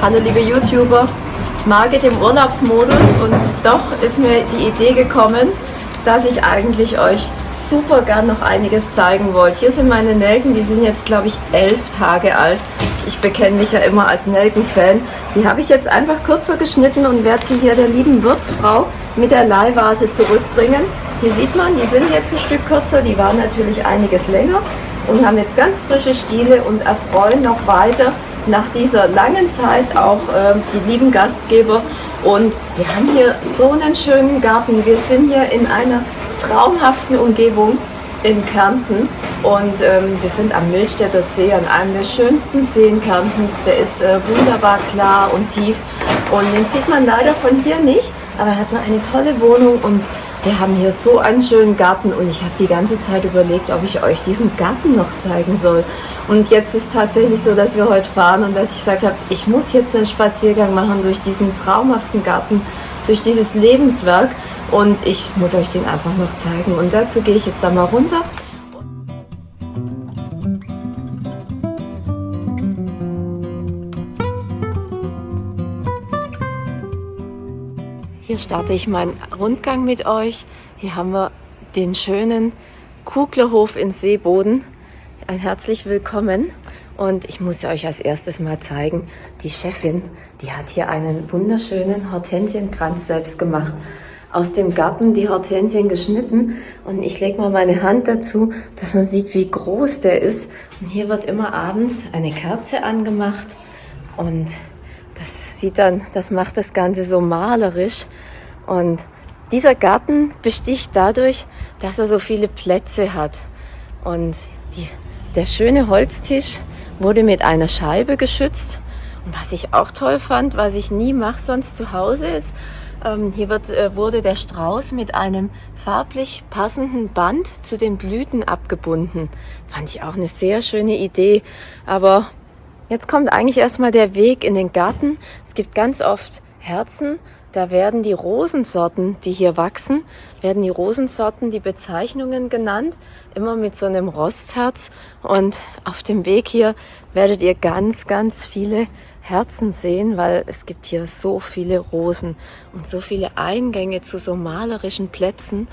Hallo liebe YouTuber, Margit im Urlaubsmodus und doch ist mir die Idee gekommen, dass ich eigentlich euch super gern noch einiges zeigen wollte. Hier sind meine Nelken, die sind jetzt glaube ich elf Tage alt. Ich bekenne mich ja immer als Nelken-Fan. Die habe ich jetzt einfach kürzer geschnitten und werde sie hier der lieben Wirtsfrau mit der Leihvase zurückbringen. Hier sieht man, die sind jetzt ein Stück kürzer, die waren natürlich einiges länger und haben jetzt ganz frische Stiele und erfreuen noch weiter nach dieser langen Zeit auch äh, die lieben Gastgeber. Und wir haben hier so einen schönen Garten. Wir sind hier in einer traumhaften Umgebung in Kärnten und ähm, wir sind am Milstädter See, an einem der schönsten Seen Kärntens. Der ist äh, wunderbar klar und tief und den sieht man leider von hier nicht, aber er hat mal eine tolle Wohnung und wir haben hier so einen schönen Garten und ich habe die ganze Zeit überlegt, ob ich euch diesen Garten noch zeigen soll. Und jetzt ist tatsächlich so, dass wir heute fahren und dass ich gesagt habe, ich muss jetzt einen Spaziergang machen durch diesen traumhaften Garten, durch dieses Lebenswerk und ich muss euch den einfach noch zeigen. Und dazu gehe ich jetzt da mal runter. Hier starte ich meinen Rundgang mit euch. Hier haben wir den schönen Kuglerhof in Seeboden. Ein herzlich willkommen. Und ich muss euch als erstes mal zeigen, die Chefin, die hat hier einen wunderschönen Hortensienkranz selbst gemacht. Aus dem Garten die Hortensien geschnitten und ich lege mal meine Hand dazu, dass man sieht, wie groß der ist. Und hier wird immer abends eine Kerze angemacht und das sieht dann, das macht das Ganze so malerisch. Und dieser Garten besticht dadurch, dass er so viele Plätze hat. Und die, der schöne Holztisch wurde mit einer Scheibe geschützt. Und was ich auch toll fand, was ich nie mache sonst zu Hause ist, ähm, hier wird, äh, wurde der Strauß mit einem farblich passenden Band zu den Blüten abgebunden. Fand ich auch eine sehr schöne Idee. Aber Jetzt kommt eigentlich erstmal der Weg in den Garten. Es gibt ganz oft Herzen. Da werden die Rosensorten, die hier wachsen, werden die Rosensorten, die Bezeichnungen genannt, immer mit so einem Rostherz. Und auf dem Weg hier werdet ihr ganz, ganz viele Herzen sehen, weil es gibt hier so viele Rosen und so viele Eingänge zu so malerischen Plätzen.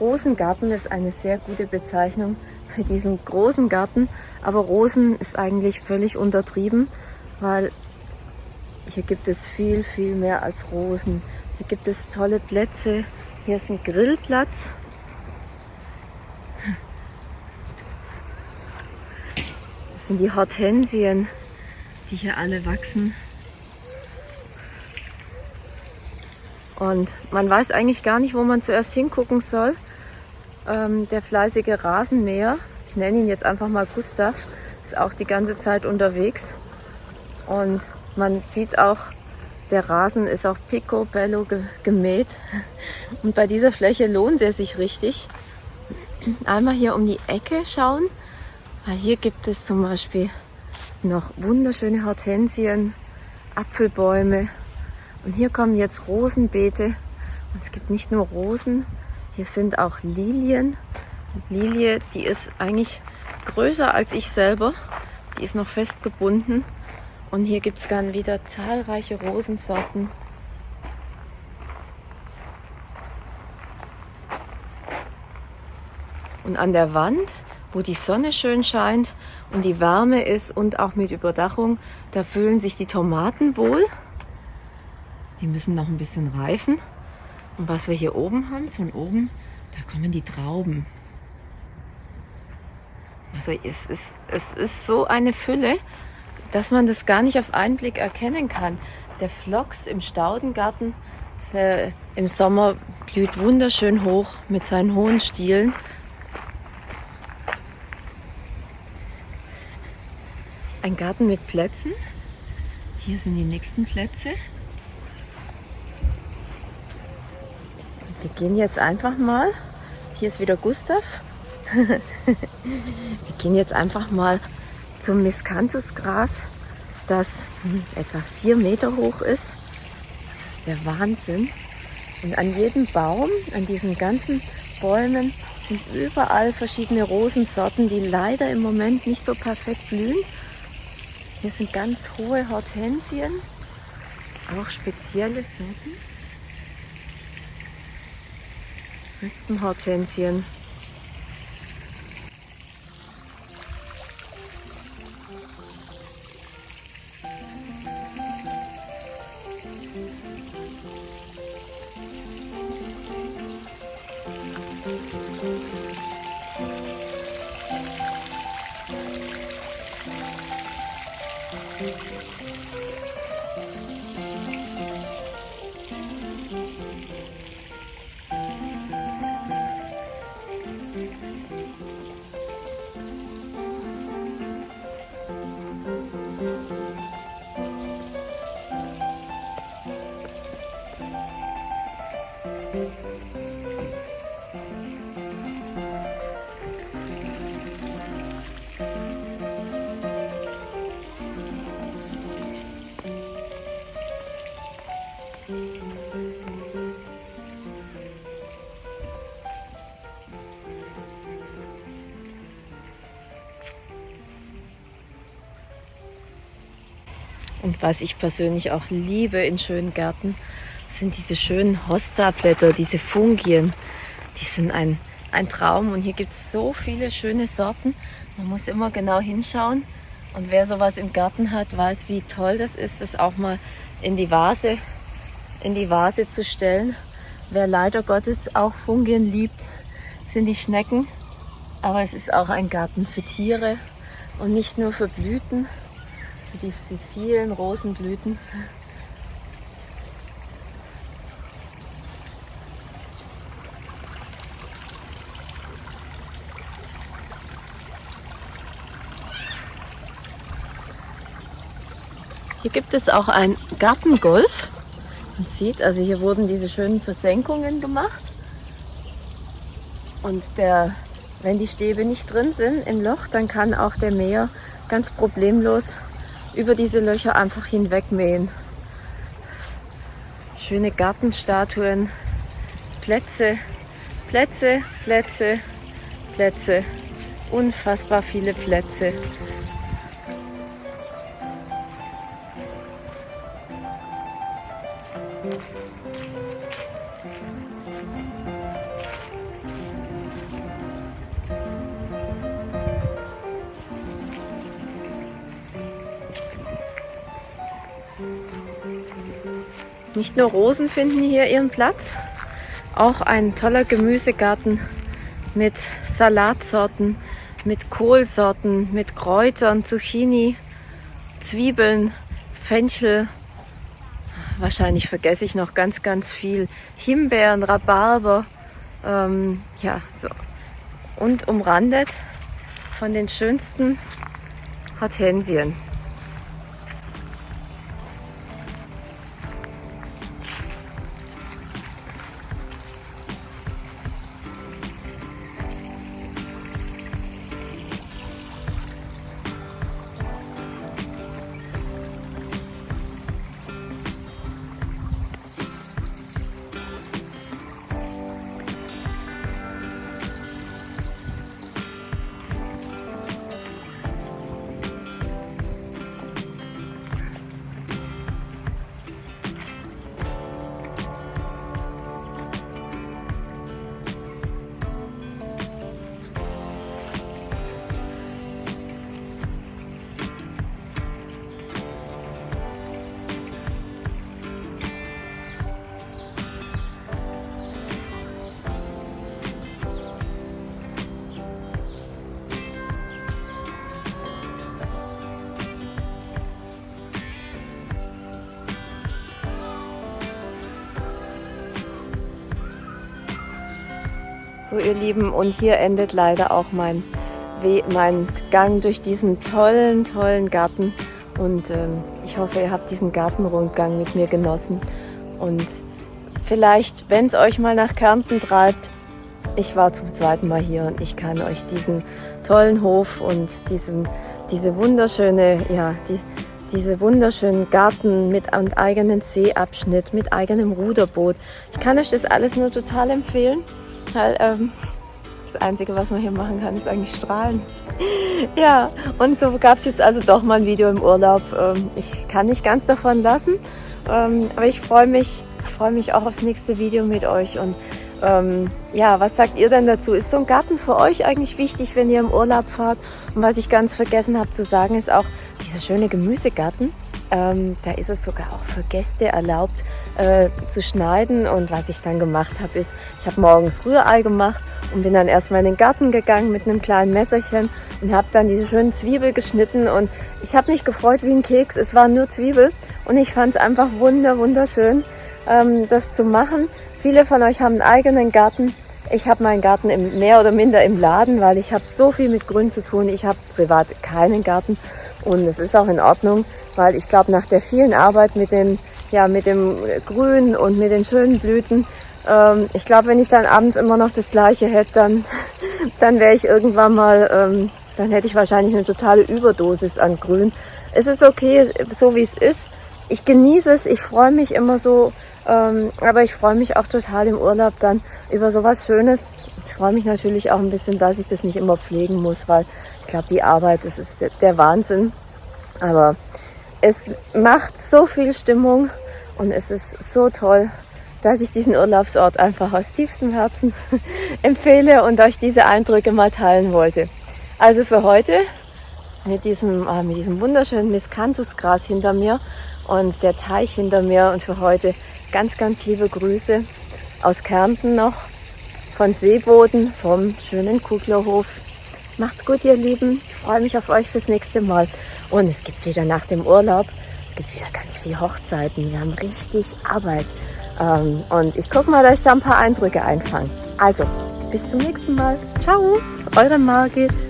Rosengarten ist eine sehr gute Bezeichnung für diesen großen Garten, aber Rosen ist eigentlich völlig untertrieben, weil hier gibt es viel, viel mehr als Rosen. Hier gibt es tolle Plätze. Hier ist ein Grillplatz. Das sind die Hortensien, die hier alle wachsen. Und man weiß eigentlich gar nicht, wo man zuerst hingucken soll. Ähm, der fleißige Rasenmäher, ich nenne ihn jetzt einfach mal Gustav, ist auch die ganze Zeit unterwegs. Und man sieht auch, der Rasen ist auch picobello ge gemäht. Und bei dieser Fläche lohnt er sich richtig. Einmal hier um die Ecke schauen, weil hier gibt es zum Beispiel noch wunderschöne Hortensien, Apfelbäume und hier kommen jetzt Rosenbeete. Und es gibt nicht nur Rosen, hier sind auch Lilien. Lilie, die ist eigentlich größer als ich selber. Die ist noch fest gebunden. Und hier gibt es dann wieder zahlreiche Rosensorten. Und an der Wand, wo die Sonne schön scheint und die Wärme ist und auch mit Überdachung, da fühlen sich die Tomaten wohl. Die müssen noch ein bisschen reifen. Und was wir hier oben haben, von oben, da kommen die Trauben. Also es ist, es ist so eine Fülle, dass man das gar nicht auf einen Blick erkennen kann. Der Phlox im Staudengarten äh, im Sommer blüht wunderschön hoch mit seinen hohen Stielen. Ein Garten mit Plätzen. Hier sind die nächsten Plätze. Wir gehen jetzt einfach mal. Hier ist wieder Gustav. Wir gehen jetzt einfach mal zum Miscanthusgras, das hm, etwa vier Meter hoch ist. Das ist der Wahnsinn. Und an jedem Baum, an diesen ganzen Bäumen sind überall verschiedene Rosensorten, die leider im Moment nicht so perfekt blühen. Hier sind ganz hohe Hortensien, auch spezielle Sorten. Rispenhortensien. Und was ich persönlich auch liebe in schönen Gärten, sind diese schönen Hosta-Blätter, diese Fungien. Die sind ein, ein Traum und hier gibt es so viele schöne Sorten. Man muss immer genau hinschauen. Und wer sowas im Garten hat, weiß, wie toll das ist, das auch mal in die Vase, in die Vase zu stellen. Wer leider Gottes auch Fungien liebt, sind die Schnecken. Aber es ist auch ein Garten für Tiere und nicht nur für Blüten diese vielen Rosenblüten. Hier gibt es auch ein Gartengolf. Man sieht, also hier wurden diese schönen Versenkungen gemacht. Und der, wenn die Stäbe nicht drin sind im Loch, dann kann auch der Mäher ganz problemlos über diese Löcher einfach hinwegmähen. Schöne Gartenstatuen, Plätze, Plätze, Plätze, Plätze, unfassbar viele Plätze. Nicht nur Rosen finden hier ihren Platz, auch ein toller Gemüsegarten mit Salatsorten, mit Kohlsorten, mit Kräutern, Zucchini, Zwiebeln, Fenchel. Wahrscheinlich vergesse ich noch ganz, ganz viel. Himbeeren, Rhabarber, ähm, ja, so. Und umrandet von den schönsten Hortensien. So ihr Lieben, und hier endet leider auch mein, mein Gang durch diesen tollen, tollen Garten. Und ähm, ich hoffe, ihr habt diesen Gartenrundgang mit mir genossen. Und vielleicht, wenn es euch mal nach Kärnten treibt, ich war zum zweiten Mal hier und ich kann euch diesen tollen Hof und diesen, diese wunderschöne, ja, die, diese wunderschönen Garten mit einem eigenen Seeabschnitt, mit eigenem Ruderboot. Ich kann euch das alles nur total empfehlen, weil ähm, das Einzige, was man hier machen kann, ist eigentlich strahlen. ja, und so gab es jetzt also doch mal ein Video im Urlaub. Ähm, ich kann nicht ganz davon lassen, ähm, aber ich freue mich, freue mich auch aufs nächste Video mit euch und ähm, ja, was sagt ihr denn dazu? Ist so ein Garten für euch eigentlich wichtig, wenn ihr im Urlaub fahrt? Und was ich ganz vergessen habe zu sagen, ist auch dieser schöne Gemüsegarten. Ähm, da ist es sogar auch für Gäste erlaubt äh, zu schneiden. Und was ich dann gemacht habe, ist, ich habe morgens Rührei gemacht und bin dann erstmal in den Garten gegangen mit einem kleinen Messerchen und habe dann diese schönen Zwiebel geschnitten. Und ich habe mich gefreut wie ein Keks. Es war nur Zwiebel und ich fand es einfach wunder, wunderschön, ähm, das zu machen. Viele von euch haben einen eigenen Garten. Ich habe meinen Garten im, mehr oder minder im Laden, weil ich habe so viel mit Grün zu tun. Ich habe privat keinen Garten und es ist auch in Ordnung, weil ich glaube, nach der vielen Arbeit mit, den, ja, mit dem Grün und mit den schönen Blüten, ähm, ich glaube, wenn ich dann abends immer noch das Gleiche hätte, dann, dann wäre ich irgendwann mal, ähm, dann hätte ich wahrscheinlich eine totale Überdosis an Grün. Es ist okay, so wie es ist. Ich genieße es, ich freue mich immer so ähm, aber ich freue mich auch total im Urlaub dann über sowas Schönes. Ich freue mich natürlich auch ein bisschen, dass ich das nicht immer pflegen muss, weil ich glaube, die Arbeit, das ist der Wahnsinn. Aber es macht so viel Stimmung und es ist so toll, dass ich diesen Urlaubsort einfach aus tiefstem Herzen empfehle und euch diese Eindrücke mal teilen wollte. Also für heute mit diesem, äh, mit diesem wunderschönen Miscanthusgras hinter mir und der Teich hinter mir und für heute Ganz, ganz liebe Grüße aus Kärnten noch, von Seeboden, vom schönen Kuglerhof. Macht's gut, ihr Lieben. Ich freue mich auf euch fürs nächste Mal. Und es gibt wieder nach dem Urlaub, gibt wieder ganz viele Hochzeiten. Wir haben richtig Arbeit. Ähm, und ich gucke mal, dass ich da ein paar Eindrücke einfange. Also, bis zum nächsten Mal. Ciao, eure Margit.